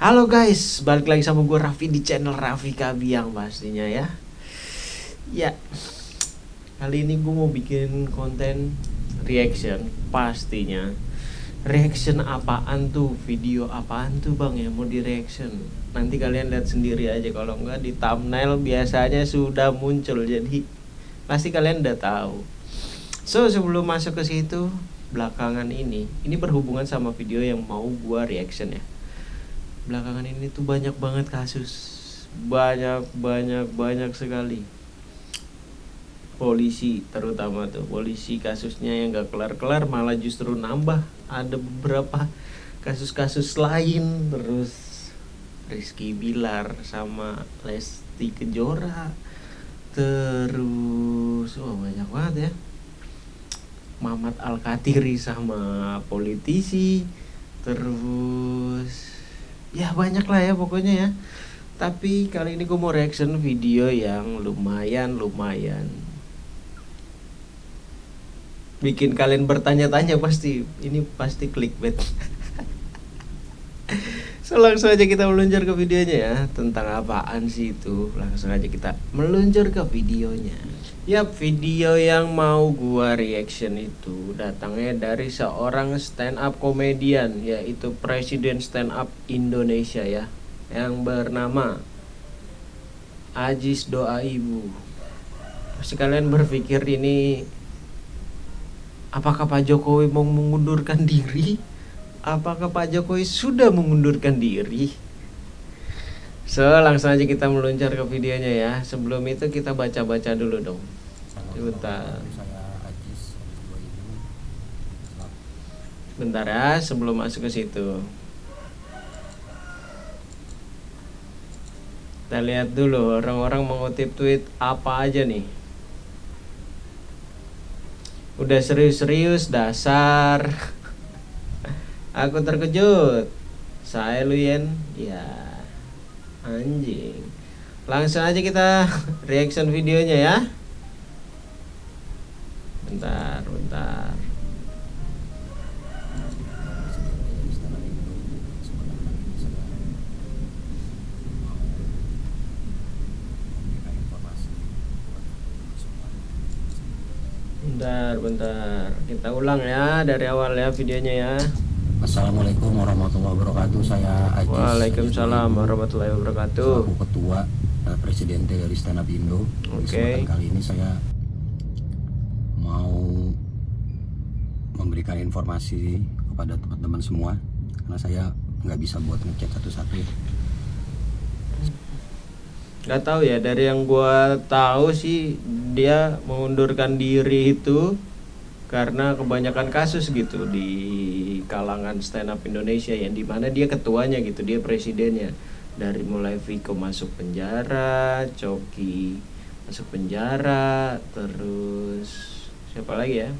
Halo guys, balik lagi sama gue Raffi di channel Raffi Kabiang pastinya ya. Ya, kali ini gue mau bikin konten reaction pastinya. Reaction apaan tuh, video apaan tuh bang ya mau di reaction Nanti kalian lihat sendiri aja. Kalau enggak di thumbnail biasanya sudah muncul. Jadi pasti kalian udah tahu. So sebelum masuk ke situ belakangan ini ini berhubungan sama video yang mau gua reaction ya belakangan ini tuh banyak banget kasus. Banyak banyak banyak sekali. Polisi terutama tuh polisi kasusnya yang gak kelar-kelar malah justru nambah. Ada beberapa kasus-kasus lain. Terus Rizky Bilar sama Lesti Kejora. Terus oh banyak banget ya. Mamat Al-Katiri sama politisi. Terus ya banyak lah ya pokoknya ya. Tapi kali ini gue mau reaction video yang lumayan lumayan bikin kalian bertanya-tanya pasti. Ini pasti clickbait. So langsung aja kita meluncur ke videonya ya. Tentang apaan sih itu? Langsung aja kita meluncur ke videonya Yap, video yang mau gua reaction itu datangnya dari seorang stand up komedian yaitu Presiden Stand Up Indonesia ya yang bernama Ajis Doa Ibu. Pasti kalian berpikir ini apakah Pak Jokowi mau mengundurkan diri? Apakah Pak Jokowi sudah mengundurkan diri? So, langsung aja kita meluncur ke videonya ya. Sebelum itu kita baca-baca dulu dong. Bentar. Bentar ya, sebelum masuk ke situ. Kita lihat dulu orang-orang mengutip tweet apa aja nih. Udah serius-serius dasar. Aku terkejut. Saya Luyen, ya anjing. Langsung aja kita reaction videonya ya. Bentar bentar. Bentar bentar. Kita ulang ya dari awal ya videonya ya Assalamualaikum warahmatullahi wabarakatuh. Saya Ajis Waalaikumsalam warahmatullahi wabarakatuh. Aku ketua uh, presiden dari Stand Up Indo. Oke. okay. kali ini saya mau memberikan informasi kepada teman-teman semua. Karena saya nggak bisa buat ngechat satu-satu. Nggak tahu ya dari yang gue tahu sih dia mengundurkan diri itu karena kebanyakan kasus gitu di kalangan stand up Indonesia yang di mana dia ketuanya gitu dia presidennya. Dari mulai Viko masuk penjara, Coki masuk penjara, terus siapa lagi ya?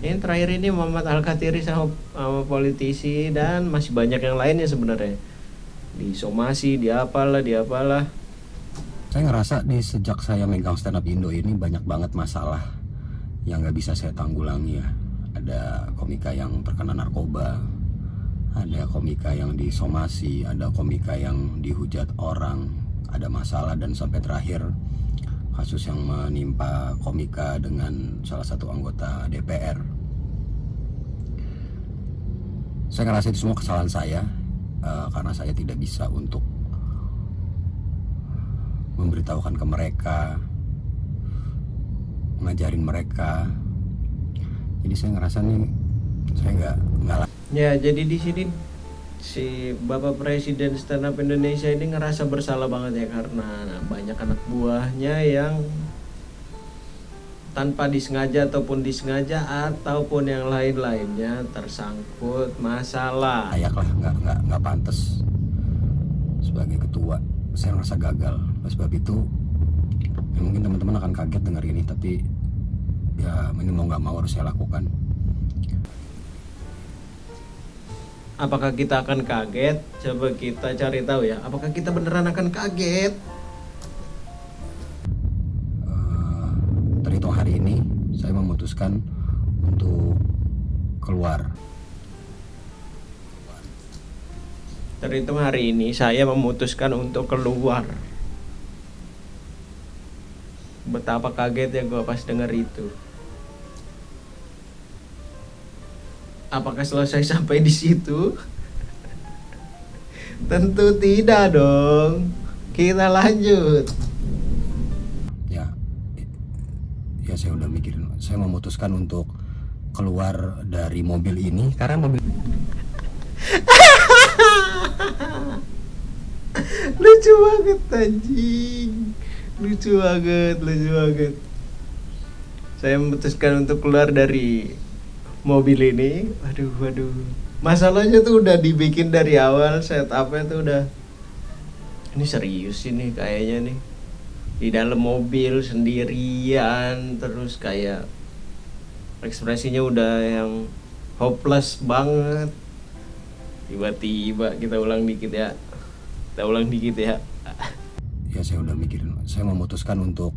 Yang terakhir ini Muhammad Al Katiri sama, sama politisi dan masih banyak yang lainnya sebenarnya. Di somasi di apalah di apalah saya ngerasa nih sejak saya megang stand up Indo ini banyak banget masalah yang nggak bisa saya tanggulangi ya ada komika yang terkena narkoba ada komika yang disomasi ada komika yang dihujat orang ada masalah dan sampai terakhir kasus yang menimpa komika dengan salah satu anggota DPR. Saya ngerasa itu semua kesalahan saya uh, karena saya tidak bisa untuk memberitahukan ke mereka, ngajarin mereka. Jadi saya ngerasa nih saya nggak nggak. Ya jadi di sini si Bapak Presiden Stand Up Indonesia ini ngerasa bersalah banget ya karena banyak anak buahnya yang tanpa disengaja ataupun disengaja ataupun yang lain-lainnya tersangkut masalah. Layak lah, nggak nggak nggak pantas sebagai ketua. Saya ngerasa gagal. Oleh sebab itu, ya mungkin teman-teman akan kaget dengar ini, tapi ya ini mau nggak mau harus saya lakukan apakah kita akan kaget? Coba kita cari tahu ya. Apakah kita beneran akan kaget? Uh, terhitung hari ini saya memutuskan untuk keluar. terhitung hari ini saya memutuskan untuk keluar betapa kaget ya gue pas denger itu. Apakah selesai sampai di situ? Tentu tidak dong. Kita lanjut. Ya ya saya udah mikirin saya memutuskan untuk keluar dari mobil ini karena mobil lucu banget anjing lucu banget lucu banget. Saya memutuskan untuk keluar dari mobil ini. Waduh waduh. Masalahnya tuh udah dibikin dari awal setupnya tuh udah. Ini serius ini kayaknya nih. Di dalam mobil sendirian terus kayak ekspresinya udah yang hopeless banget. Tiba-tiba kita ulang dikit ya. Kita ulang dikit ya ya saya udah mikirin. Saya memutuskan untuk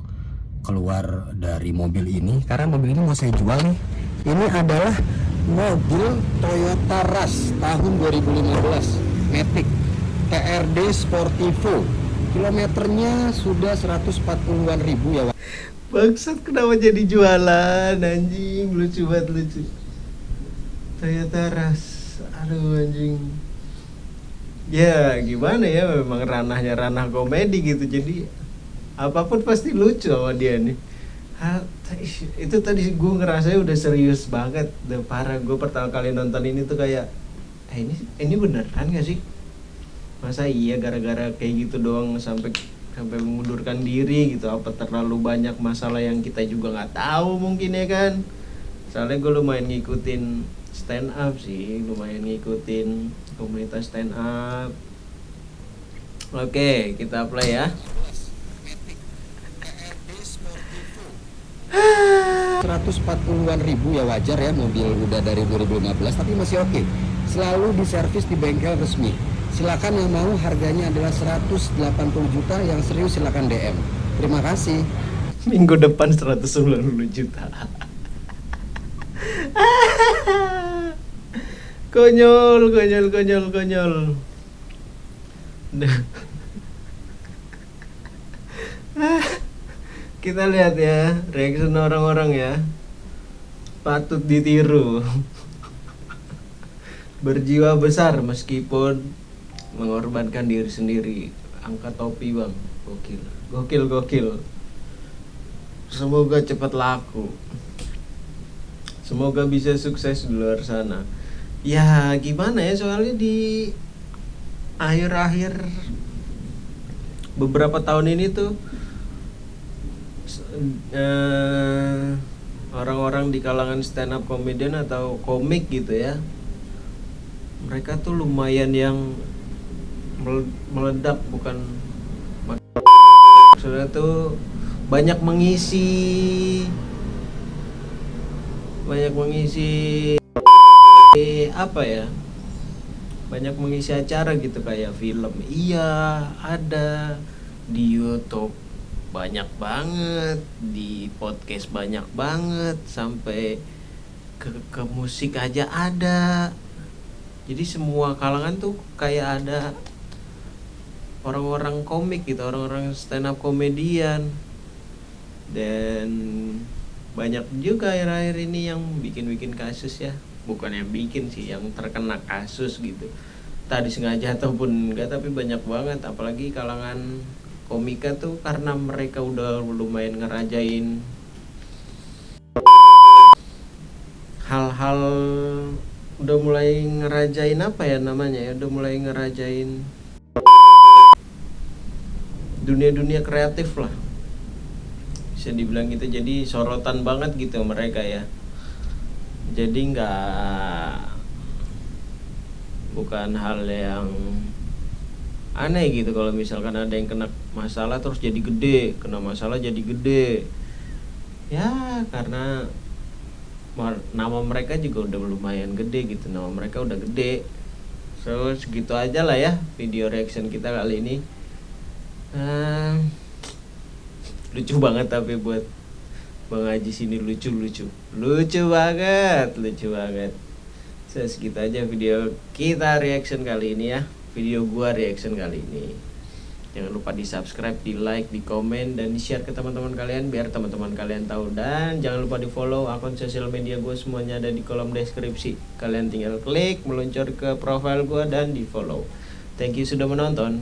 keluar dari mobil ini karena mobil ini mau saya jual nih. Ini adalah mobil Toyota Rush tahun 2015 Matic TRD Sportivo. Kilometernya sudah 140-an ribu ya Wak. Bangsat kenapa jadi jualan anjing? Lucu banget lucu. Toyota Rush. Aduh anjing ya gimana ya memang ranahnya ranah komedi gitu. Jadi apa pun pasti lucu sama dia nih. Ha, t- itu tadi gue ngerasa udah serius banget. Udah parah gue pertama kali nonton ini tuh kayak eh ini ini beneran gak sih? Masa iya gara-gara kayak gitu doang sampai sampai mengundurkan diri gitu. Apa terlalu banyak masalah yang kita juga nggak tahu mungkin ya kan? Soalnya gue lumayan ngikutin stand up sih lumayan ngikutin komunitas stand up. Oke kita play ya. 140-an ribu ya wajar ya mobil udah dari 2015 tapi masih oke. Selalu diservis di bengkel resmi. Silakan yang mau harganya adalah 180 juta yang serius silakan DM terima kasih. Minggu depan 190 juta konyol konyol konyol konyol. Kita lihat ya reaction orang-orang ya. Patut ditiru. Berjiwa besar meskipun mengorbankan diri sendiri. Angkat topi bang. Gokil gokil gokil. Semoga cepat laku. Semoga bisa sukses di luar sana ya gimana ya soalnya di akhir-akhir beberapa tahun ini tuh eh, orang-orang di kalangan stand up comedian atau komik gitu ya mereka tuh lumayan yang mele- meledak bukan maksudnya tuh banyak mengisi banyak mengisi apa ya banyak mengisi acara gitu kayak film. Iya ada. Di YouTube banyak banget di podcast banyak banget sampai ke, ke musik aja ada. Jadi semua kalangan tuh kayak ada orang-orang komik gitu orang-orang stand up komedian. Dan banyak juga akhir-akhir ini yang bikin-bikin kasus ya bukan yang bikin sih yang terkena kasus gitu. Tadi sengaja ataupun enggak tapi banyak banget. Apalagi kalangan komika tuh karena mereka udah lumayan ngerajain hal-hal udah mulai ngerajain apa ya namanya ya udah mulai ngerajain dunia-dunia kreatif lah. Bisa dibilang gitu. Jadi sorotan banget gitu mereka ya jadi nggak bukan hal yang aneh gitu. Kalau misalkan ada yang kena masalah terus jadi gede. Kena masalah jadi gede. Ya karena nama mereka juga udah lumayan gede gitu. Nama mereka udah gede. So segitu aja lah ya video reaction kita kali ini. Ah, lucu banget tapi buat Bang Haji sini lucu lucu banget lucu banget so, segitu aja video kita reaction kali ini ya video gua reaction kali ini. Jangan lupa di subscribe, di like, di komen, dan di share ke teman-teman kalian biar teman-teman kalian tahu. Dan jangan lupa di follow akun sosial media gue semuanya ada di kolom deskripsi. Kalian tinggal klik, meluncur ke profile gue dan di follow. Thank you sudah menonton.